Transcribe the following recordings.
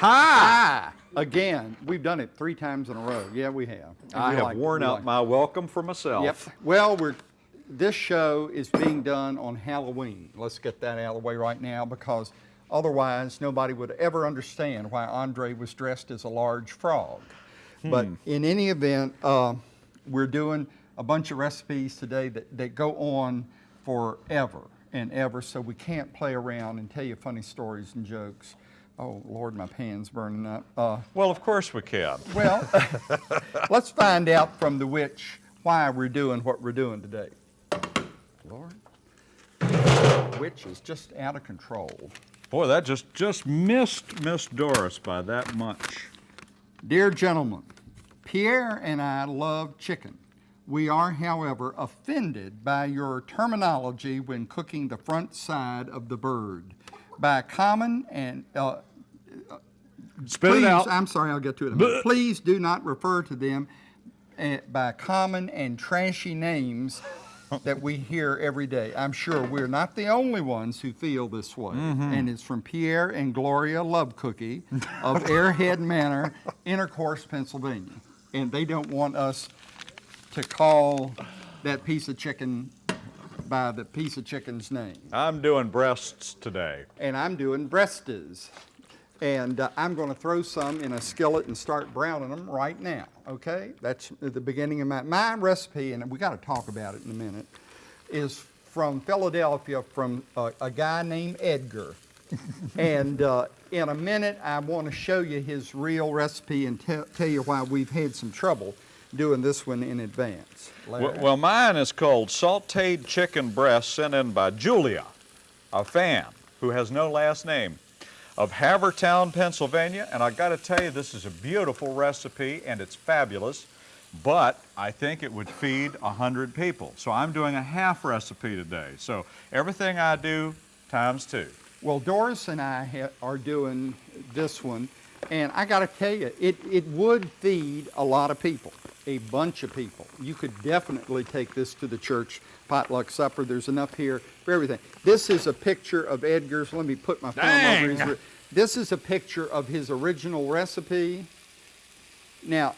Hi! Again, we've done it three times in a row. Yeah, we have. And I we have like worn out like my welcome for myself. Yep. Well, we're, this show is being done on Halloween. Let's get that out of the way right now because otherwise nobody would ever understand why Andre was dressed as a large frog. But in any event, uh, we're doing a bunch of recipes today that, that go on forever and ever, so we can't play around and tell you funny stories and jokes. Oh, Lord, my pan's burning up. Uh, Well, of course we can. well, let's find out from the witch why we're doing what we're doing today. Lord, witch is just out of control. Boy, that just, just missed Miss Doris by that much. Dear gentlemen, Pierre and I love chicken. We are, however, offended by your terminology when cooking the front side of the bird. By common and uh, Spit please, it out. I'm sorry, I'll get to it in a minute. Please do not refer to them eh, by common and trashy names that we hear every day. I'm sure we're not the only ones who feel this way. Mm-hmm. And it's from Pierre and Gloria Love Cookie of Airhead Manor, Intercourse, Pennsylvania. And they don't want us to call that piece of chicken by the piece of chicken's name I'm doing breasts today. and I'm doing breastes. And uh, I'm going to throw some in a skillet and start browning them right now, okay? That's the beginning of my, my recipe, and we got to talk about it in a minute, is from Philadelphia from uh, a guy named Edgar. and uh, in a minute, I want to show you his real recipe and tell tell you why we've had some trouble doing this one in advance. Well, well, mine is called sauteed chicken breast sent in by Julia, a fan who has no last name, of Havertown, Pennsylvania. And I got to tell you, this is a beautiful recipe and it's fabulous, but I think it would feed a 100 people. So I'm doing a half recipe today. So everything I do times two. Well, Doris and I are doing this one, and I got to tell you, it, it would feed a lot of people, a bunch of people. You could definitely take this to the church potluck supper. There's enough here for everything. This is a picture of Edgar's. Let me put my phone over his. This is a picture of his original recipe. Now,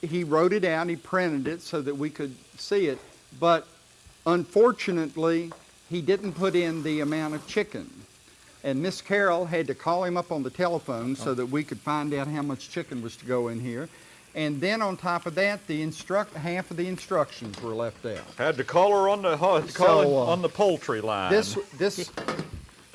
he wrote it out, he printed it so that we could see it, but unfortunately, he didn't put in the amount of chicken. And Miss Carol had to call him up on the telephone so that we could find out how much chicken was to go in here. And then on top of that, the instruct half of the instructions were left out. Had to call her on the, ho- So, uh, on the poultry line. This, this,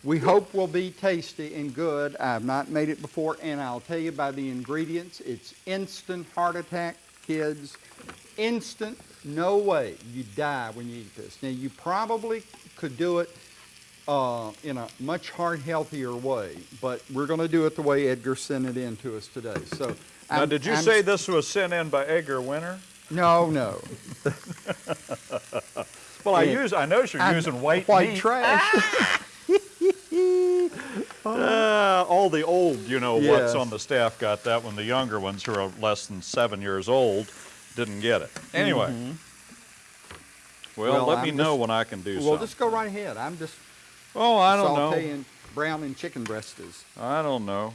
we hope will be tasty and good. I've not made it before, and I'll tell you by the ingredients, it's instant heart attack, kids. Instant, no way you die when you eat this. Now, you probably could do it uh, in a much heart healthier way, but we're going to do it the way Edgar sent it in to us today. So, now, I'm- did you I'm- say this was sent in by Edgar Winter? No, no. Well, I use. I notice you're I'm using white white meat. trash. Uh, all the old, you know, what's on the staff got that one. The younger ones who are less than seven years old didn't get it. Anyway. Well, Mm-hmm. Well, let me I'm know just- when I can do so. Well, something. just go right ahead. I'm just oh, I don't know. sauteing brown and chicken breastes. I don't know.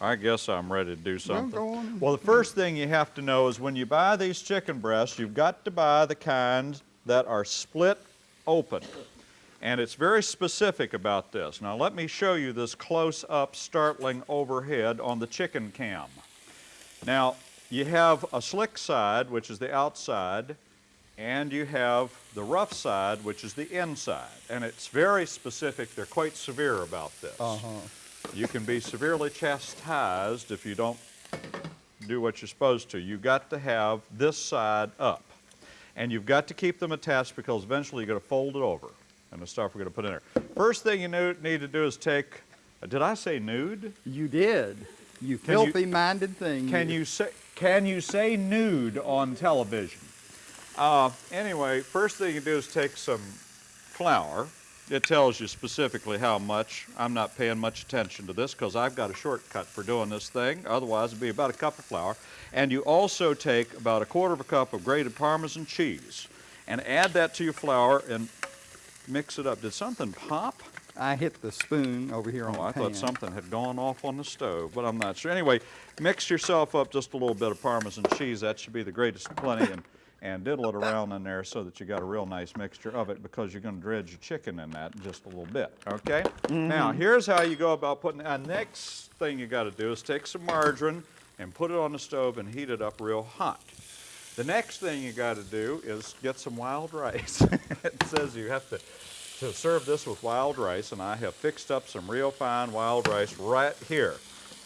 I guess I'm ready to do something. go on. Well, the first thing you have to know is when you buy these chicken breasts, you've got to buy the kind that are split open. And it's very specific about this. Now, let me show you this close up, startling overhead on the chicken cam. Now, you have a slick side, which is the outside, and you have the rough side, which is the inside. And it's very specific. They're quite severe about this. Uh-huh. You can be severely chastised if you don't do what you're supposed to. You've got to have this side up. And you've got to keep them attached because eventually you're going to fold it over. And the stuff we're going to put in there. First thing you need to do is take, did I say nude? You did. You- filthy-minded thing. Can you say, can you say nude on television? Uh, anyway, first thing you do is take some flour. It tells you specifically how much. I'm not paying much attention to this because I've got a shortcut for doing this thing. Otherwise, it'd be about a cup of flour. And you also take about a quarter of a cup of grated Parmesan cheese and add that to your flour and mix it up. Did something pop? I hit the spoon over here on Oh, I pan. thought something had gone off on the stove, but I'm not sure. Anyway, mix yourself up just a little bit of Parmesan cheese. That should be the greatest plenty, and, and diddle it around in there so that you got a real nice mixture of it because you're going to dredge your chicken in that in just a little bit. Okay. Mm-hmm. Now here's how you go about putting. And next thing you got to do is take some margarine and put it on the stove and heat it up real hot. The next thing you got to do is get some wild rice. it says you have to, to serve this with wild rice, and I have fixed up some real fine wild rice right here.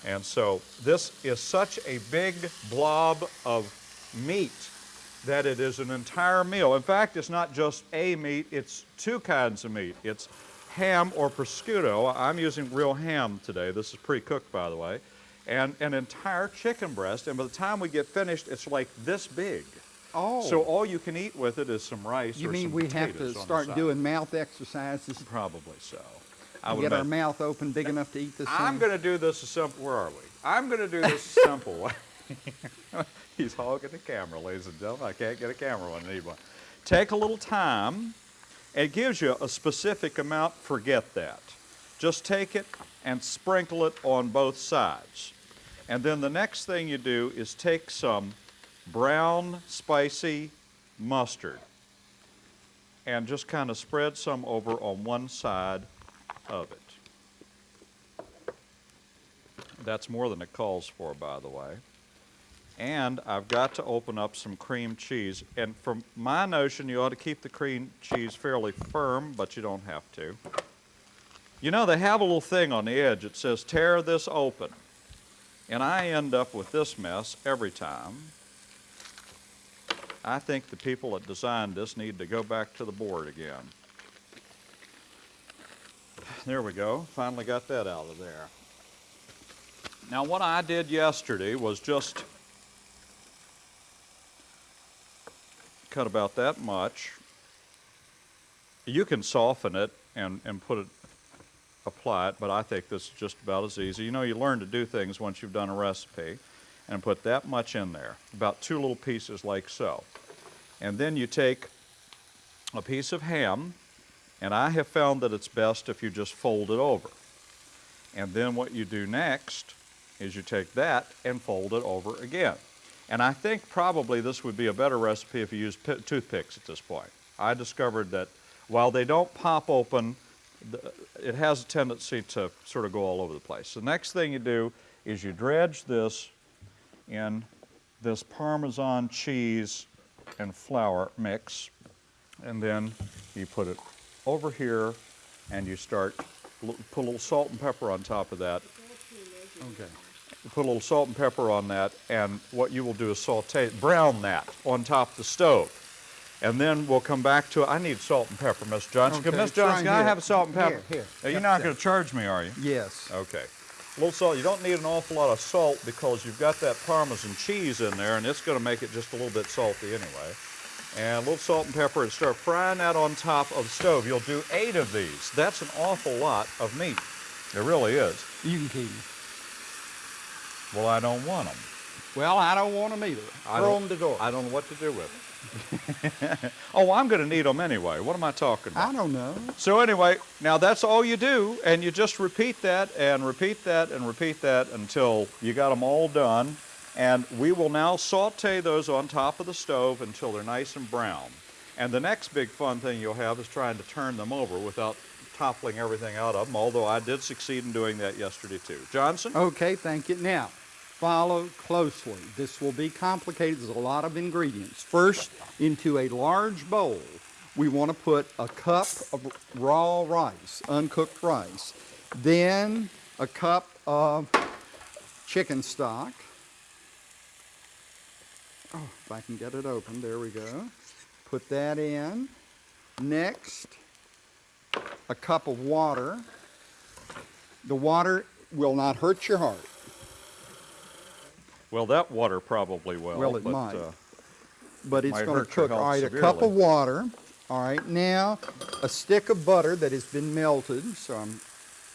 And so this is such a big blob of meat that it is an entire meal. In fact, it's not just a meat, it's two kinds of meat. It's ham or prosciutto. I'm using real ham today. This is pre-cooked, by the way. And an entire chicken breast. And by the time we get finished, it's like this big. Oh. So all you can eat with it is some rice You mean we have to potatoes on the start doing mouth exercises Probably so. I get our mouth open big enough to eat this I'm going to do this a simple. Where are we? I'm going to do this a simple way. He's hogging the camera, ladies and gentlemen. I can't get a camera when I need one. Take a little time. It gives you a specific amount. Forget that. Just take it and sprinkle it on both sides. And then the next thing you do is take some brown, spicy mustard and just kind of spread some over on one side of it. That's more than it calls for, by the way. And I've got to open up some cream cheese. And from my notion, you ought to keep the cream cheese fairly firm, but you don't have to. You know, they have a little thing on the edge that says, tear this open. And I end up with this mess every time. I think the people that designed this need to go back to the board again. There we go. Finally got that out of there. Now, what I did yesterday was just cut about that much. You can soften it and, and put it, apply it, but I think this is just about as easy. You know, you learn to do things once you've done a recipe and put that much in there, about two little pieces like so. And then you take a piece of ham, and I have found that it's best if you just fold it over. And then what you do next is you take that and fold it over again. And I think probably this would be a better recipe if you use toothpicks at this point. I discovered that while they don't pop open, the- it has a tendency to sort of go all over the place. The next thing you do is you dredge this in this Parmesan cheese and flour mix, and then you put it over here, and you start put a little salt and pepper on top of that. Okay. You put a little salt and pepper on that, and what you will do is saute, brown that on top of the stove. And then we'll come back to it. I need salt and pepper, Miss Johnson. Okay, Miss Johnson, can I have a salt and pepper? Here, here. Now, You're not going to charge me, are you? Yes. Okay. A little salt. You don't need an awful lot of salt because you've got that Parmesan cheese in there, and it's going to make it just a little bit salty anyway. And a little salt and pepper, and start frying that on top of the stove. You'll do eight of these. That's an awful lot of meat. It really is. You can keep. Well, I don't want them. Well, I don't want them either. I Throw them to door. I don't know what to do with them. oh, I'm going to need them anyway. What am I talking about? I don't know. So anyway, now that's all you do, and you just repeat that and repeat that and repeat that until you got them all done. And we will now saute those on top of the stove until they're nice and brown. And the next big fun thing you'll have is trying to turn them over without toppling everything out of them, although I did succeed in doing that yesterday too. Johnson? Okay, thank you. Now, follow closely. This will be complicated. There's a lot of ingredients. First, into a large bowl, we want to put a cup of raw rice, uncooked rice. Then a cup of chicken stock. Oh, if I can get it open, there we go. Put that in. Next, a cup of water. The water will not hurt your heart. Well, that water probably will. Well, it but, might. uh, but it's going to cook. All right, a cup of water. All right, now a stick of butter that has been melted. So I'm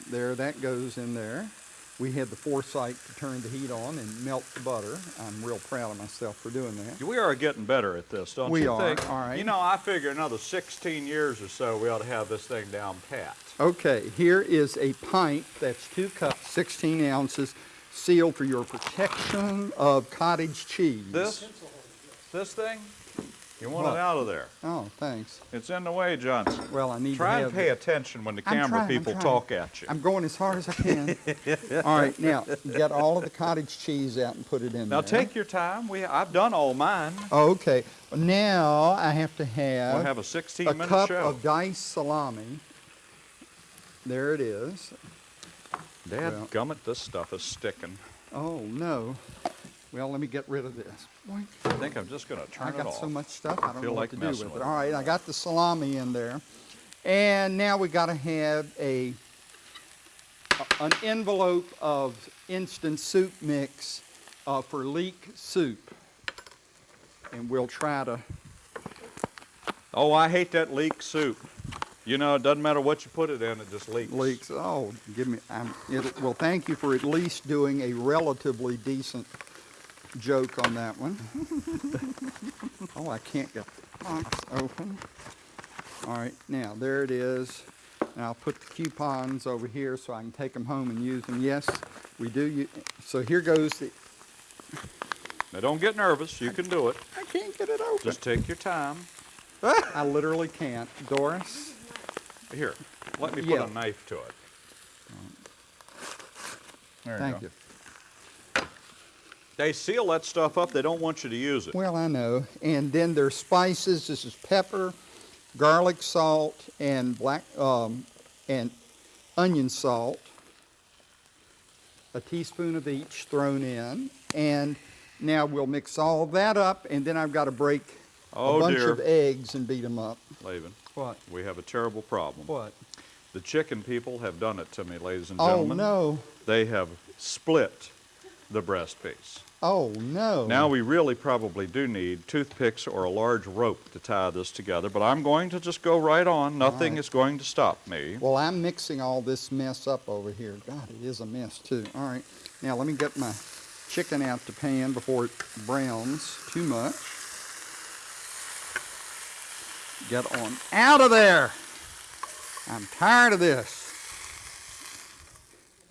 there. That goes in there. we had the foresight to turn the heat on and melt the butter. I'm real proud of myself for doing that. We are getting better at this, don't We you are, think? all right. You know, I figure another 16 years or so, we ought to have this thing down pat. Okay, here is a pint that's two cups, 16 ounces, sealed for your protection of cottage cheese. This, this thing, you want What? it out of there. Oh, thanks. It's in the way, Johnson. Well, I need Try to and have. pay attention when the I'm camera trying, people talk at you. I'm going as hard as I can. all right, now get all of the cottage cheese out and put it in Now there. take your time. We, I've done all mine. Oh, okay. Now I have to have... We'll have, a 16 a minute cup show. of diced salami. There it is. Dad well- gummit, this stuff is sticking. Oh no. Well, let me get rid of this. Boink. I think I'm just going to turn it off. I got so much stuff, I don't Feel know like what to do with with it. it. All right, I got the salami in there. And now we got to have a, a- an envelope of instant soup mix uh, for leek soup. And we'll try to, Oh, I hate that leek soup. You know, it doesn't matter what you put it in, it just leaks. leeks, oh, give me, I'm, it, well, thank you for at least doing a relatively decent joke on that one. oh, I can't get the box open. All right, now there it is. Now I'll put the coupons over here so I can take them home and use them. Yes, we do. So here goes the. Now don't get nervous. You can do it. I can't get it open. Just take your time. I literally can't. Doris. Here, let me put Yeah. a knife to it. There Thank go. you. They seal that stuff up. They don't want you to use it. Well, I know. And then there's spices. This is pepper, garlic salt, and black um, and onion salt. A teaspoon of each thrown in, and now we'll mix all that up. And then I've got to break Oh, a bunch dear. of eggs and beat them up. Laban, What? we have a terrible problem. What? The chicken people have done it to me, ladies and gentlemen. Oh gentlemen. no! They have split the breast piece. Oh no! Now we really probably do need toothpicks or a large rope to tie this together, but I'm going to just go right on. Nothing right. is going to stop me. Well, I'm mixing all this mess up over here. God, it is a mess too. All right, now let me get my chicken out the pan before it browns too much. Get on out of there. I'm tired of this.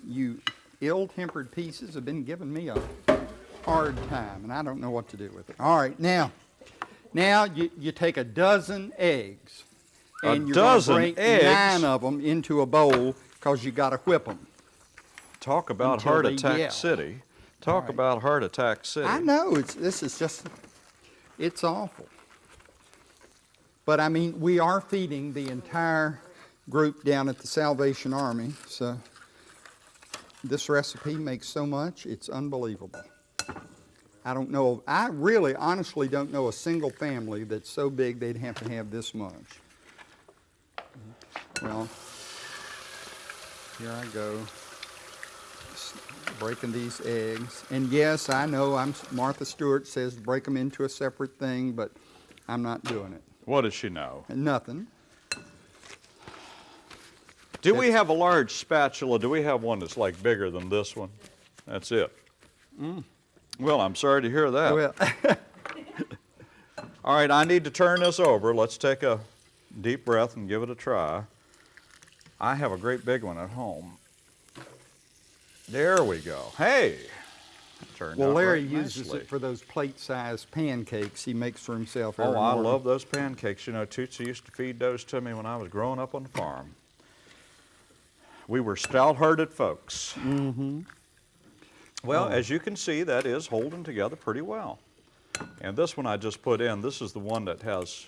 You ill-tempered pieces have been giving me a hard time, and I don't know what to do with it. All right, now, now you, you take a dozen eggs, A and you're gonna dozen break eggs? nine of them into a bowl because you got to whip them. Talk about Heart Attack yell. City. Talk right. about Heart Attack City. I know it's this is just it's awful. But I mean, we are feeding the entire group down at the Salvation Army, so this recipe makes so much, it's unbelievable. I don't know, I really honestly don't know a single family that's so big they'd have to have this much. Well, here I go breaking these eggs. And yes, I know I'm Martha Stewart says break them into a separate thing, but I'm not doing it. What does she know? Nothing. Do we have a large spatula? Do we have one that's like bigger than this one? That's it. Mm. Well, I'm sorry to hear that. Well, All right, I need to turn this over. Let's take a deep breath and give it a try. I have a great big one at home. There we go. Hey! Well Larry uses nicely. it for those plate-sized pancakes he makes for himself Oh, I morning. love those pancakes. You know, Tootsie used to feed those to me when I was growing up on the farm. We were stout-hearted folks. Mm-hmm. Well, Oh. as you can see, that is holding together pretty well. And this one I just put in, this is the one that has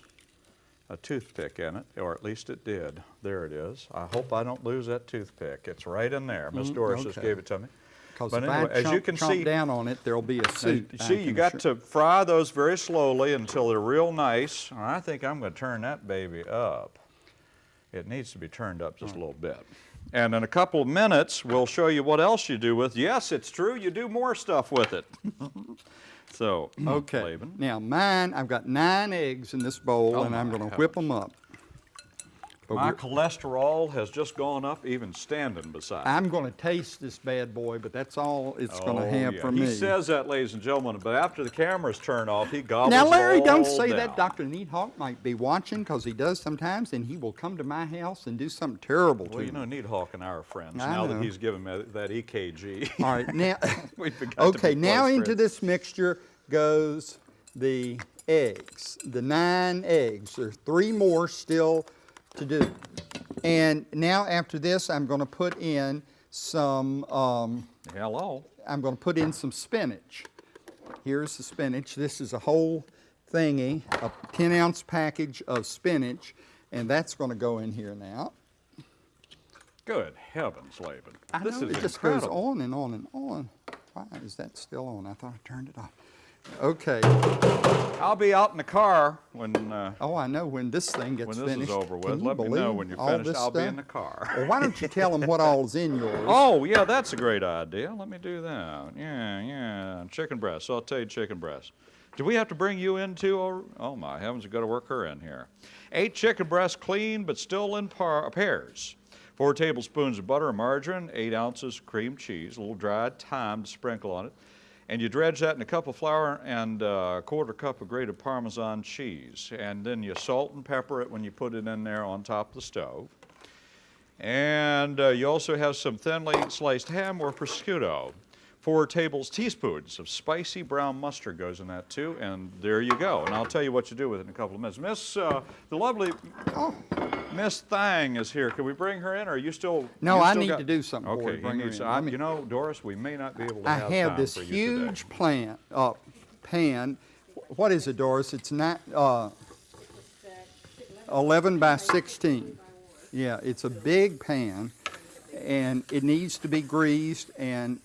a toothpick in it, or at least it did. There it is. I hope I don't lose that toothpick. It's right in there. Miss Doris just Mm, okay. gave it to me. Because But if anyway, I as you can see- down on it, there'll be a suit. you see, you got assure- to fry those very slowly until they're real nice. And I think I'm going to turn that baby up. It needs to be turned up just a little bit. And in a couple of minutes, we'll show you what else you do with. Yes, it's true. You do more stuff with it. so, Okay. Laban. Now mine, I've got nine eggs in this bowl, Oh, and I'm going to whip them up. But My cholesterol has just gone up even standing beside. I'm going to taste this bad boy, but that's all it's going to Oh, have yeah. for he me. He says that, ladies and gentlemen, but after the cameras turn off, he gobbles now, Larry, don't say down. that. Dr. Needhawk might be watching because he does sometimes, and he will come to my house and do something terrible Well, to you me. Well, you know. Needhawk and I are friends I now know. that he's given me that EKG. All right, now, We've okay, now into friends. this mixture goes the eggs, the nine eggs. There's three more still to do. And now after this, I'm going to put in some, um, Hello. I'm going to put in some spinach. Here's the spinach. This is a whole thingy, a 10 ounce package of spinach, and that's going to go in here now. Good heavens, Laban. I this know is it just incredible. goes on and on and on. Why is that still on? I thought I turned it off. Okay. I'll be out in the car when uh, Oh, I know when this thing gets when this finished. is over with. Let me know when you're finished. I'll be in the car. Well, why don't you tell them what all's in yours? Oh, yeah, that's a great idea. Let me do that. Yeah, yeah. Chicken breast, sauteed chicken breast. Do we have to bring you in too? or- Oh, my heavens, we've got to work her in here. Eight chicken breasts clean but still in par- pairs. Four tablespoons of butter and margarine, eight ounces cream cheese, a little dried thyme to sprinkle on it. And you dredge that in a cup of flour and uh, a quarter cup of grated Parmesan cheese. And then you salt and pepper it when you put it in there on top of the stove. And uh, you also have some thinly sliced ham or prosciutto. Four tables teaspoons of spicy brown mustard goes in that too, and there you go. And I'll tell you what you do with it in a couple of minutes. Miss, uh, the lovely Oh, Miss Thang is here. Can we bring her in, or are you still? No, you I still need got- to do something for her Okay, bring he her in. I, you know, Doris, we may not be able to I have, have this for you today. huge plant, uh, pan. What is it, Doris? It's not, uh, 11 by 16. Yeah, it's a big pan, and it needs to be greased, and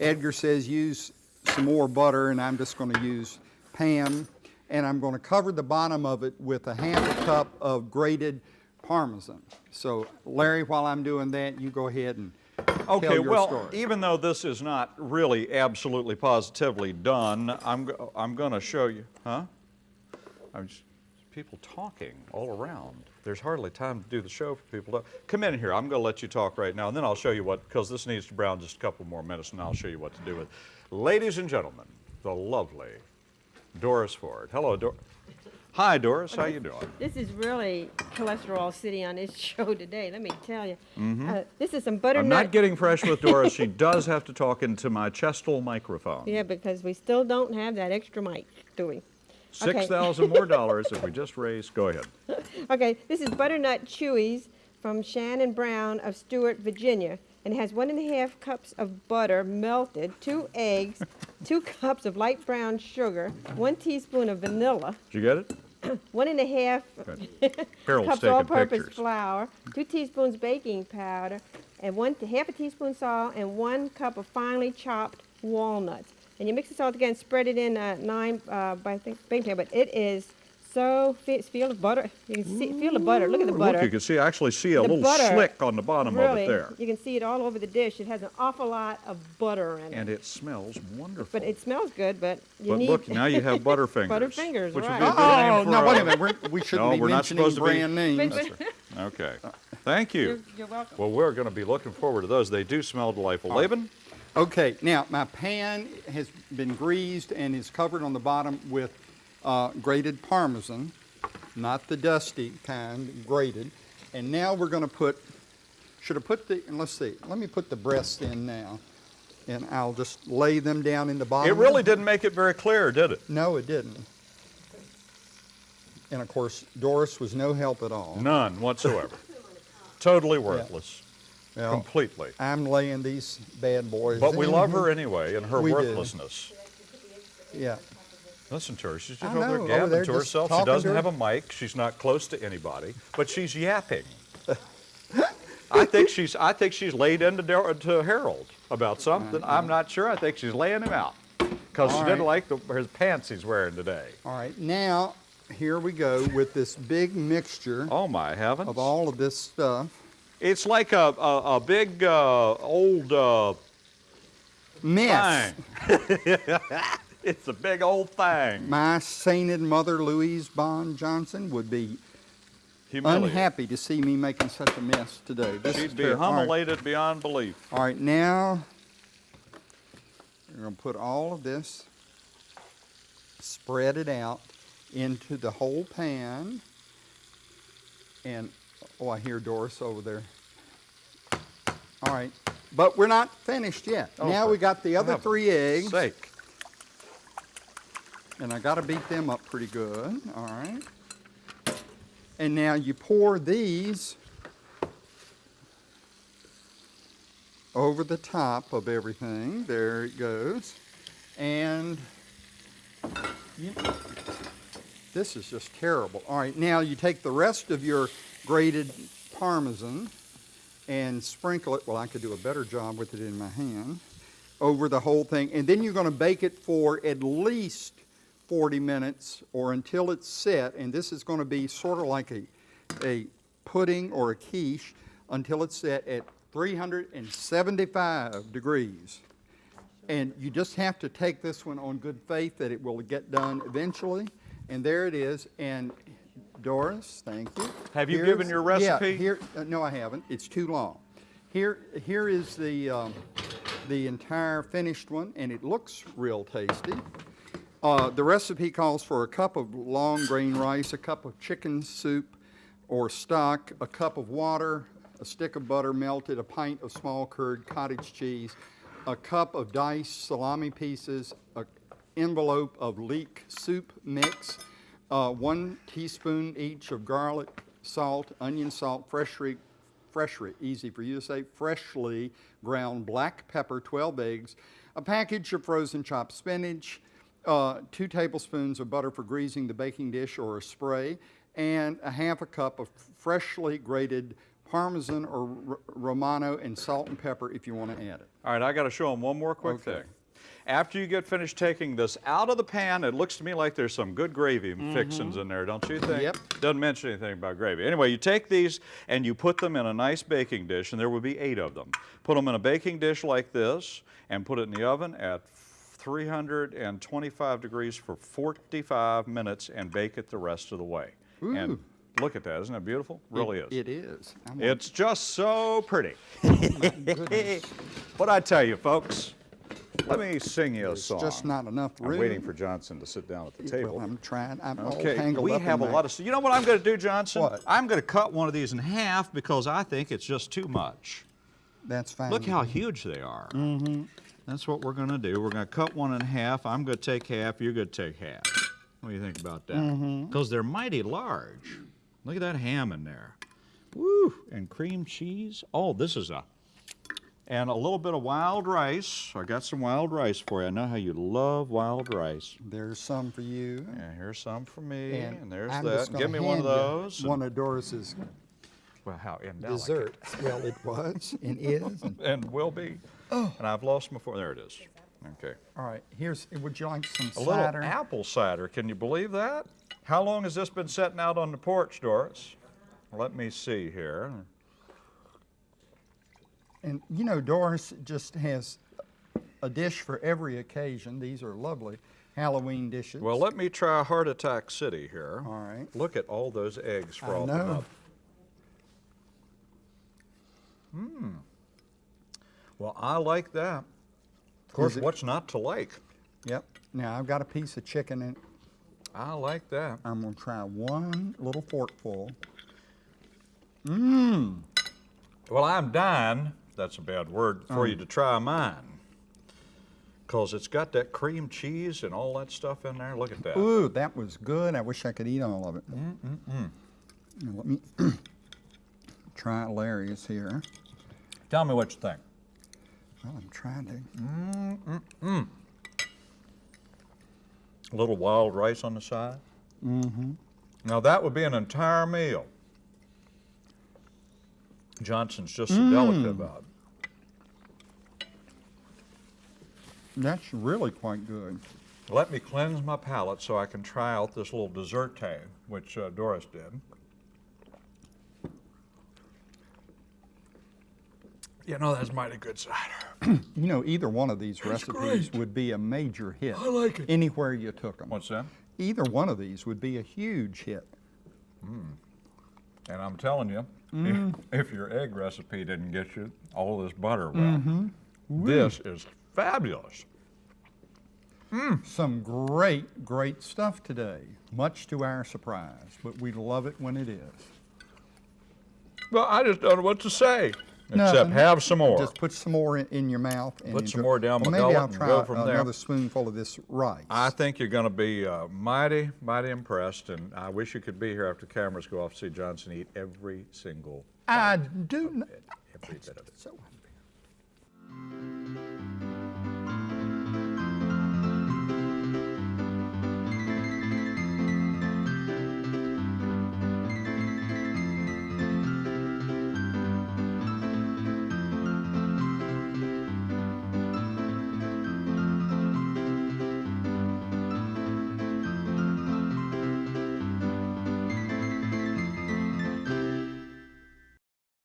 Edgar says use some more butter, and I'm just gonna use Pam, and I'm gonna cover the bottom of it with a half a cup of grated Parmesan. So Larry, while I'm doing that, you go ahead and tell Okay, well, story. even though this is not really absolutely positively done, I'm, I'm going to show you, huh? I'm just, people talking all around. There's hardly time to do the show for people to, come in here, I'm going to let you talk right now, and then I'll show you what, because this needs to brown just a couple more minutes, and I'll show you what to do with. it. Ladies and gentlemen, the lovely Doris Ford. Hello, Doris. Hi, Doris, how you doing? This is really cholesterol city on this show today, let me tell you. Mm-hmm. Uh, this is some butternut. I'm not getting fresh with Doris. She does have to talk into my chestal microphone. Yeah, because we still don't have that extra mic, do we? Six thousand more dollars if we just raise, go ahead. Okay, this is butternut chewies from Shannon Brown of Stuart, Virginia. And it has one and a half cups of butter melted, two eggs, two cups of light brown sugar, one teaspoon of vanilla, Did you get it? one and a half cups all-purpose flour, two teaspoons baking powder, and one half a teaspoon salt, and one cup of finely chopped walnuts. And you mix this all together and spread it in uh, nine uh, by th- baking powder. But it is so fe- feel the butter. You can see feel the butter. Look at the butter. Look, you can see, actually see a The little butter, slick on the bottom really, of it there. you can see it all over the dish. It has an awful lot of butter in it. And it smells wonderful. but it smells good. But you But need look, now you have Butterfingers. Butterfingers, which would right. be a good name Oh, for no, a- wait a minute, we're, we shouldn't No, be we're not mentioning supposed to be- brand names. Right. Okay, thank you. You're, you're welcome. Well, we're going to be looking forward to those. They do smell delightful. Laban? Okay, now my pan has been greased and is covered on the bottom with uh, grated Parmesan, not the dusty kind, grated. And now we're gonna put, should I put the, and let's see, let me put the breasts in now. And I'll just lay them down in the bottom. It really didn't make it very clear, did it? No, it didn't. And of course, Doris was no help at all. None whatsoever. totally worthless. Well, Completely. I'm laying these bad boys But we love her anyway and her We do. worthlessness. Yeah. Listen to her. She's just over there gabbing there to herself. She doesn't her. have a mic. She's not close to anybody, but she's yapping. I think she's. I think she's laid into to Harold about something. I'm not sure. I think she's laying him out because she All didn't like the, his pants he's wearing today. All right, now, here we go with this big mixture Oh my heavens! of all of this stuff. It's like a a, a big uh, old uh, Mess. it's a big old thing. My sainted mother, Louise Bond Johnson, would be Humiliated. unhappy to see me making such a mess today. This is She'd be. All right. humiliated beyond belief. All right, now we're going to put all of this, spread it out into the whole pan. And, oh, I hear Doris over there. All right, but we're not finished yet. Oh, now we got the other three eggs, Sake. and I got to beat them up pretty good. All right. And now you pour these over the top of everything. There it goes. And you, this is just terrible. All right, now you take the rest of your grated Parmesan and sprinkle it, well, I could do a better job with it in my hand, over the whole thing. And then you're going to bake it for at least 40 minutes or until it's set. And this is going to be sort of like a, a pudding or a quiche until it's set at 375 degrees. And you just have to take this one on good faith that it will get done eventually. And there it is. And Doris, thank you. Have you Here's- given your recipe? Yeah, here, uh, no, I haven't. It's too long. Here, here is the, um, the entire finished one, and it looks real tasty. Uh, the recipe calls for a cup of long grain rice, a cup of chicken soup or stock, a cup of water, a stick of butter melted, a pint of small curd cottage cheese, a cup of diced salami pieces, an envelope of leek soup mix, uh, one teaspoon each of garlic, salt, onion salt, freshly freshly, easy for you to say, freshly ground black pepper, 12 eggs, a package of frozen chopped spinach, uh, two tablespoons of butter for greasing the baking dish or a spray, and a half a cup of freshly grated Parmesan or R- Romano and salt and pepper if you want to add it. All right, I got to show them one more quick Okay. thing. After you get finished taking this out of the pan, it looks to me like there's some good gravy mm-hmm. fixings in there, don't you think? Yep. Doesn't mention anything about gravy. Anyway, you take these and you put them in a nice baking dish, and there will be eight of them. Put them in a baking dish like this, and put it in the oven at 325 degrees for 45 minutes, and bake it the rest of the way. And Ooh. look at that, isn't that beautiful? Really It- is. It is. I'm It's just so pretty. Oh, goodness. What I tell you, folks, let me sing you a song. just not enough I'm waiting for Johnson to sit down at the table. Well, I'm trying. I'm all okay, tangled we up in have a lot of. You know what I'm going to do, Johnson? What? I'm going to cut one of these in half because I think it's just too much. That's fine. Look how huge they are. Mm-hmm. That's what we're going to do. We're going to cut one in half. I'm going to take half. You're going to take half. What do you think about that? Mm-hmm. Because they're mighty large. Look at that ham in there. Woo! And cream cheese. Oh, this is a. And a little bit of wild rice. I got some wild rice for you. I know how you love wild rice. There's some for you. And here's some for me. And, there's I'm that. Give me one of those. One of Doris's well, how indelicate. Dessert. Well, it was and is. and- And will be. Oh. And I've lost my fork. There it is. Okay. All right, here's, would you like some A cider? little apple cider. Can you believe that? How long has this been sitting out on the porch, Doris? Let me see here. And you know, Doris just has a dish for every occasion. These are lovely Halloween dishes. Well, let me try Heart Attack City here. All right. Look at all those eggs I frothing know. up. Hmm. Well, I like that. Of course, what's not to like? Yep. Now I've got a piece of chicken in I like that. I'm gonna try one little forkful. Mmm. Well, I'm dying, that's a bad word, for Mm. you to try mine. Because it's got that cream cheese and all that stuff in there. Look at that. Ooh, that was good. I wish I could eat all of it. Now, let me try Larry's here. Tell me what you think. Well, I'm trying to. Mm-hmm. A little wild rice on the side. Mm-hmm. Now that would be an entire meal. Johnson's just so delicate about. That's really quite good. Let me cleanse my palate so I can try out this little dessert which uh, Doris did. You know, that's mighty good cider. You know, either one of these recipes great. would be a major hit. I like it. Anywhere you took them. What's that? Either one of these would be a huge hit. And I'm telling you, Mm. if, if your egg recipe didn't get you all this butter, well, Mm-hmm. this is fabulous. Some great, great stuff today, much to our surprise, but we love it when it is. Well, I just don't know what to say, except Nothing. have some more. Just put some more in, in your mouth. And Put some more down well, my maybe I'll try go from there. another spoonful of this rice. I think you're going to be uh, mighty, mighty impressed, and I wish you could be here after cameras go off to see Johnson eat every single I do. Not, every bit of it. so unfair.